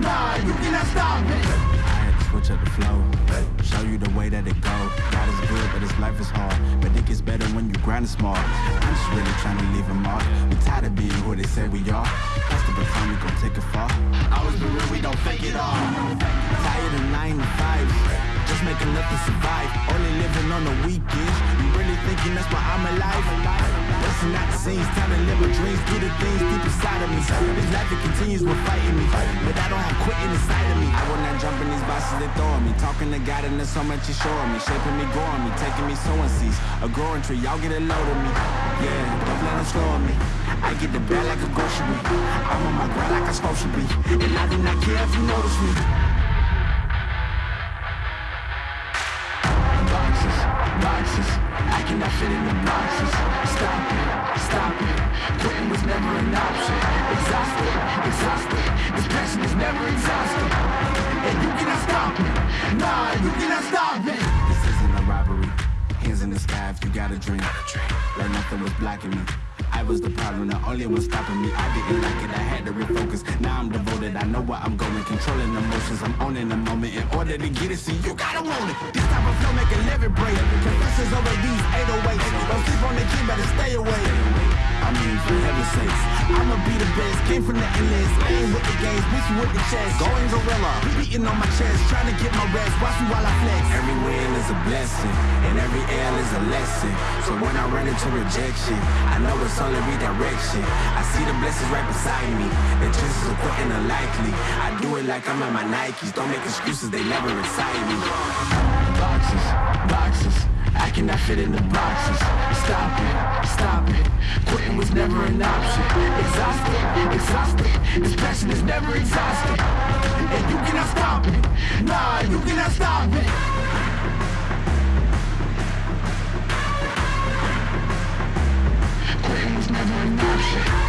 Nah, you cannot stop I had to switch up the flow Show you the way that it go God is good, but this life is hard But it gets better when you grind it smart I'm just really trying to leave a mark We tired of being who they say we are That's the time we gon' take it far Always been real, we don't fake it all Tired of 9 to 5 just making to survive. Only living on the weekends thinking that's why I'm alive? Busting out the scenes Time to live my dreams Do the things deep inside of me. This life it continues with fighting me. But I don't have quitting inside of me. I will not jump in these boxes they throwing me. Talking to God and there's so much he's showing me. Shaping me, growing me Taking me sowing seeds. A growing tree Y'all get a load of me. Yeah, don't let them slow me. I get the bag like a grocery. I'm on my grind like I'm supposed to be. And I do not care if you notice me Fit in the boxes Stop it, stop it Quitting was never an option. Exhausted, exhausted. This passion is never exhausted. And you cannot stop me. Nah, you cannot stop me. This isn't a robbery. Hands in the sky if you got a dream Like nothing was blocking me I was the problem, the only one stopping me. I didn't like it, I had to refocus. Now I'm devoted, I know where I'm going. Controlling emotions, I'm owning the moment. In order to get it, see, you gotta want it. This type of flow make a living break Confessions over these 808s Don't sleep on the key, better stay away. I mean, for heaven's sakes I'ma be came from the endless Ain't with the games, bitch with the chest Going gorilla, beating on my chest Trying to get my rest, watch me while I flex. Every win is a blessing And every L is a lesson. So when I run into rejection I know it's only redirection. I see the blessings right beside me The chances are likely I do it like I'm at my Nikes Don't make excuses, they never excite me. Boxes, boxes I cannot fit in the boxes. Stop it, stop it. Quitting was never an option. Exhausted, exhausted. This passion is never exhausted. And you cannot stop it. Nah, you cannot stop it. Quitting was never an option